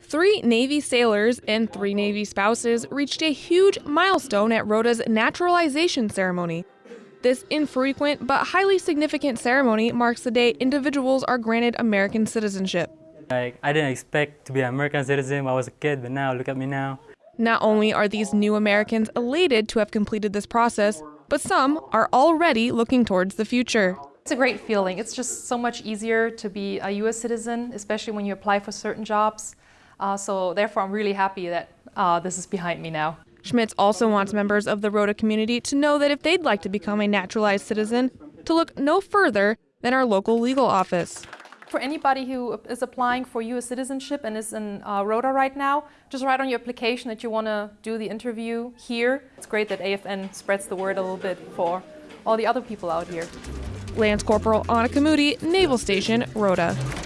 Three Navy sailors and three Navy spouses reached a huge milestone at Rota's naturalization ceremony. This infrequent but highly significant ceremony marks the day individuals are granted American citizenship. Like, I didn't expect to be an American citizen when I was a kid, but now look at me now. Not only are these new Americans elated to have completed this process, but some are already looking towards the future. It's a great feeling. It's just so much easier to be a U.S. citizen, especially when you apply for certain jobs. Uh, so therefore, I'm really happy that uh, this is behind me now. Schmitz also wants members of the Rota community to know that if they'd like to become a naturalized citizen, to look no further than our local legal office. For anybody who is applying for U.S. citizenship and is in uh, Rota right now, just write on your application that you want to do the interview here. It's great that AFN spreads the word a little bit for all the other people out here. Lance Corporal Anna Kamudi, Naval Station, Rota.